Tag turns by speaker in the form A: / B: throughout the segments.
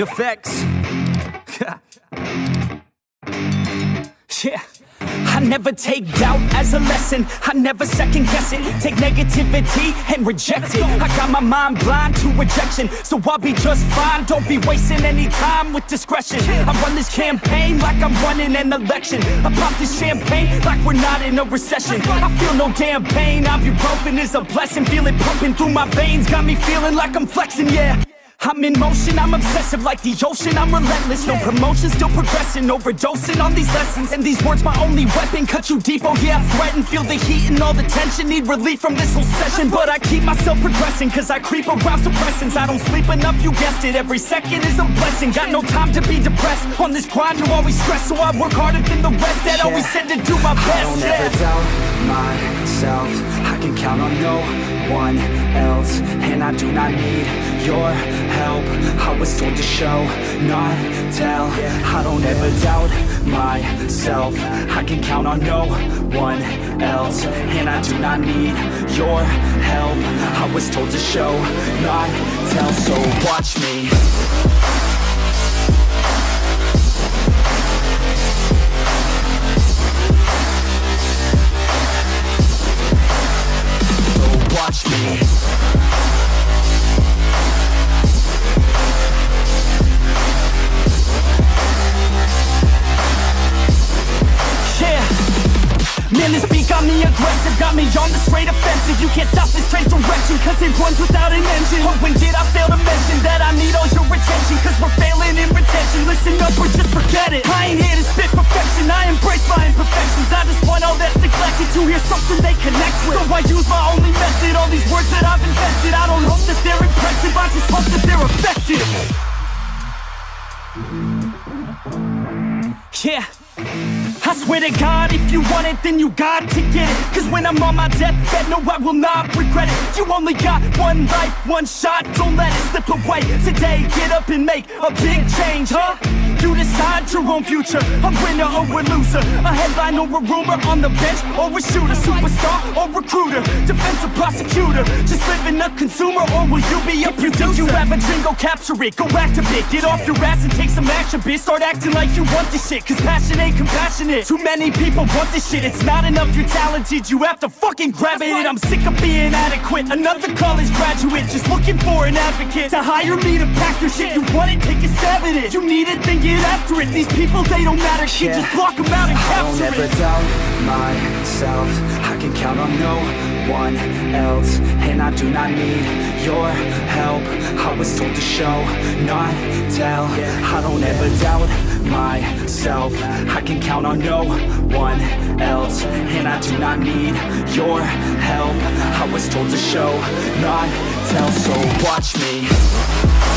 A: effects. yeah. I never take doubt as a lesson. I never second guess it. Take negativity and reject it. I got my mind blind to rejection. So I'll be just fine. Don't be wasting any time with discretion. I run this campaign like I'm running an election. I pop this champagne like we're not in a recession. I feel no damn pain. I'm Ibuprofen is a blessing. Feel it pumping through my veins. Got me feeling like I'm flexing, yeah I'm in motion, I'm obsessive like the ocean I'm relentless, no promotion, still progressing Overdosing on these lessons. And these words my only weapon Cut you deep, oh yeah, I threaten Feel the heat and all the tension Need relief from this whole session. But I keep myself progressing Cause I creep around suppressants. I don't sleep enough, you guessed it Every second is a blessing. Got no time to be depressed On this grind, you always stress. So I work harder than the rest That yeah. always said to do my best
B: I don't
A: yeah.
B: ever doubt myself I can count on no one else And I do not need your help. I was told to show, not tell. I don't ever doubt myself. I can count on no one else And I do not need your help. I was told to show, not tell. So watch me
A: Got me on the straight offensive. You can't stop this straight direction Cause it runs without an engine. Oh, when did I fail to mention That I need all your attention Cause we're failing in retention. Listen up or just forget it. I ain't here to spit perfection. I embrace my imperfections. I just want all that's neglected To hear something they connect with. So I use my only method All these words that I've invested I don't hope that they're impressive I just hope that they're effective. Yeah I swear to God, if you want it, then you got to get it. Cause when I'm on my deathbed, no, I will not regret it. You only got one life, one shot, don't let it slip away. Today, get up and make a big change, huh? You decide your own future, a winner or a loser. A headline or a rumor, on the bench or a shooter Superstar or recruiter, defensive prosecutor. Just living a consumer or will you be a producer? If you have a dream, go capture it, go activate Get off your ass and take some action, bitch. Start acting like you want this shit, cause passion ain't compassionate Too many people want this shit, it's not enough you're talented You have to fucking grab it, I'm sick of being adequate. Another college graduate, just looking for an advocate To hire me to pack your shit, you want it, take a stab at it? You need it, then get after it. These people, they don't matter, shit,
B: Yeah.
A: just block them out and
B: I don't
A: capture
B: ever
A: it.
B: doubt myself. I can count on no one else. And I do not need your help. I was told to show, not tell. I don't ever doubt myself. I can count on no one else And I do not need your help. I was told to show, not tell So watch me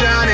B: sunshine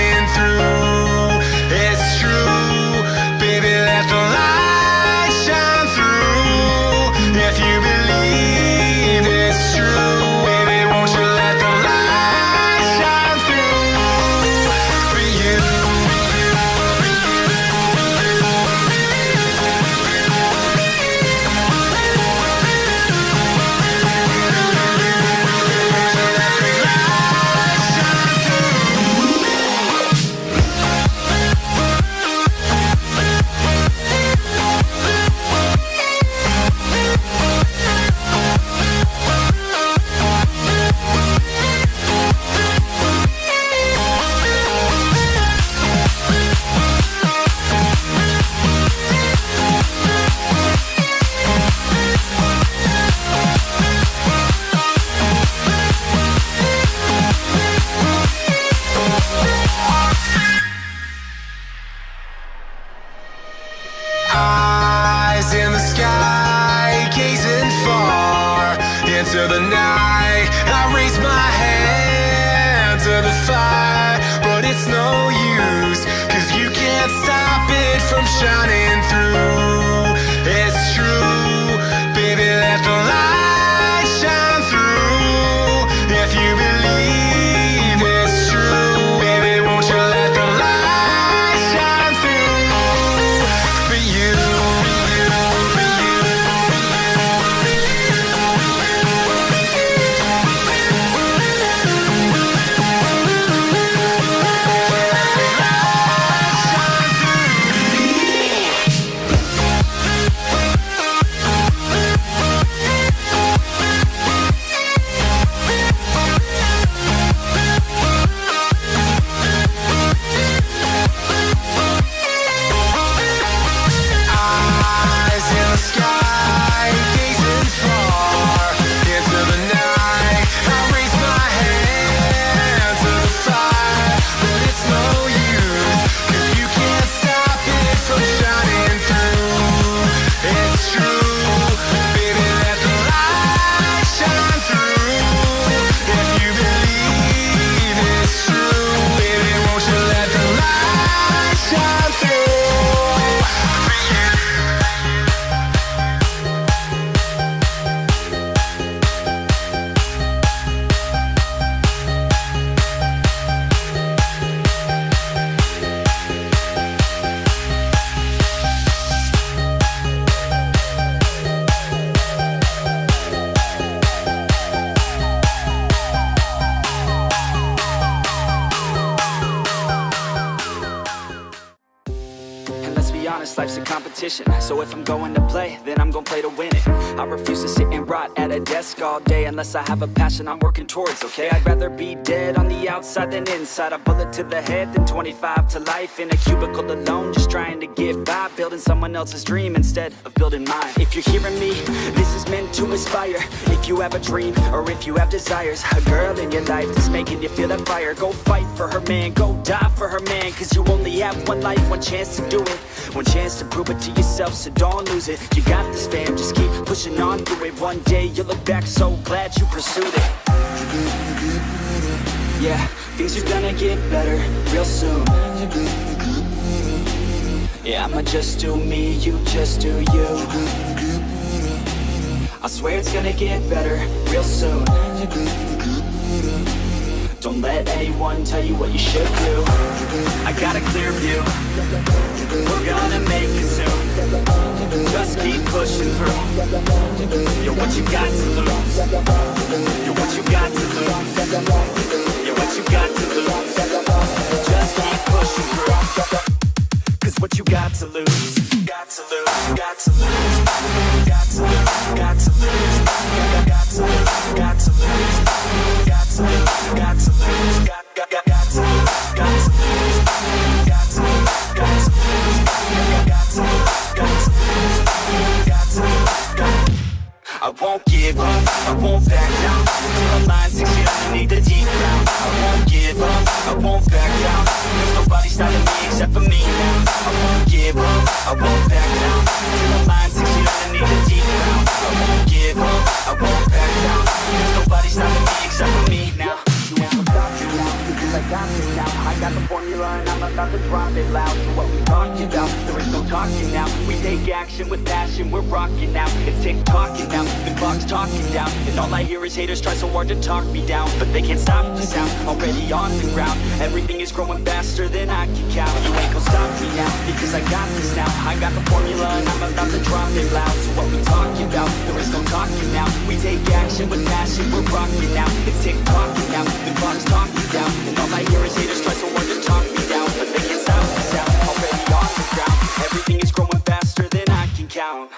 B: competition. So if I'm going to play, then I'm gonna play to win it. I refuse to sit and rot at a desk all day Unless I have a passion I'm working towards, okay? I'd rather be dead on the outside than inside. A bullet to the head than 25 to life In a cubicle alone, just trying to get by Building someone else's dream instead of building mine. If you're hearing me, this is meant to inspire. If you have a dream, or if you have desires A girl in your life that's making you feel that fire. Go fight for her man, go die for her man Cause you only have one life, one chance to do it. One chance to prove it to yourself, so don't lose it. You got this fam, just keep pushing on through it. One day you'll look back so glad you pursued it. Yeah, things are gonna get better real soon. Yeah, I'ma just do me, you just do you. I swear it's gonna get better real soon Don't let anyone tell you what you should do. I got a clear view. We're gonna make it soon. Just keep pushing through. You're what you got to lose. You're what you got to lose. You're what you got to lose. Just keep pushing through. Cause what you got to lose. Got to lose, got to lose won't back down. Till I'm lying six feet underneath the deep ground I won't give up, I won't back down. There's nobody stopping me except for me now. I won't give up, I won't back down. Till I'm lying six feet underneath the deep ground I won't give up, I won't back down. There's nobody stopping me except for me now got this now I got the formula and I'm about to drop it loud. So what we talking about, there is no talking now. We take action with passion, we're rocking now. It's tick-tocking now, the clock's talking down. And all I hear is haters try so hard to talk me down. But they can't stop the sound, already on the ground. Everything is growing faster than I can count. You ain't gonna stop me now, because I got this now. I got the formula and I'm about to drop it loud passion with passion, we're rocking now. It's tick-tocking now, the clock's talking down. And all my hear is haters try so hard to talk me down. But they can't stop the sound, already off the ground. Everything is growing faster than I can count.